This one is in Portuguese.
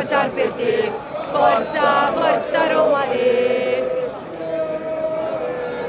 cantar per te. Forza,